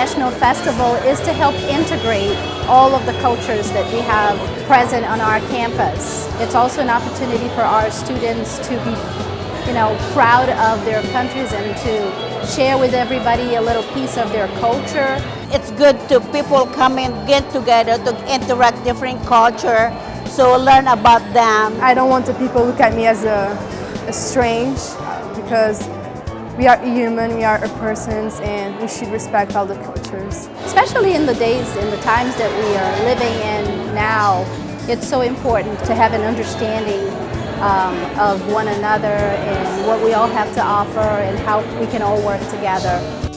International Festival is to help integrate all of the cultures that we have present on our campus. It's also an opportunity for our students to be you know, proud of their countries and to share with everybody a little piece of their culture. It's good to people come and get together to interact different culture, so learn about them. I don't want the people look at me as a, a strange because we are human, we are persons, and we should respect all the cultures. Especially in the days, in the times that we are living in now, it's so important to have an understanding um, of one another and what we all have to offer and how we can all work together.